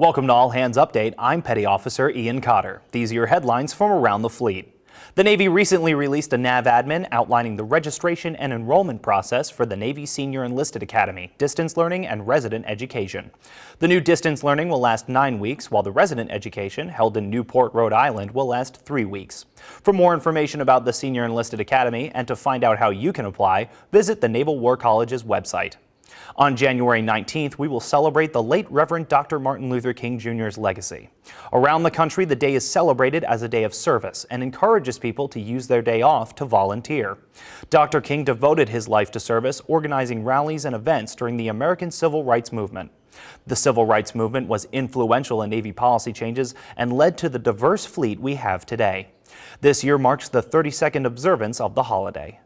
Welcome to All Hands Update. I'm Petty Officer Ian Cotter. These are your headlines from around the fleet. The Navy recently released a NAVADMIN outlining the registration and enrollment process for the Navy Senior Enlisted Academy, distance learning and resident education. The new distance learning will last nine weeks, while the resident education, held in Newport, Rhode Island, will last three weeks. For more information about the Senior Enlisted Academy and to find out how you can apply, visit the Naval War College's website. On January 19th, we will celebrate the late Reverend Dr. Martin Luther King Jr.'s legacy. Around the country, the day is celebrated as a day of service and encourages people to use their day off to volunteer. Dr. King devoted his life to service, organizing rallies and events during the American Civil Rights Movement. The civil rights movement was influential in Navy policy changes and led to the diverse fleet we have today. This year marks the 32nd observance of the holiday.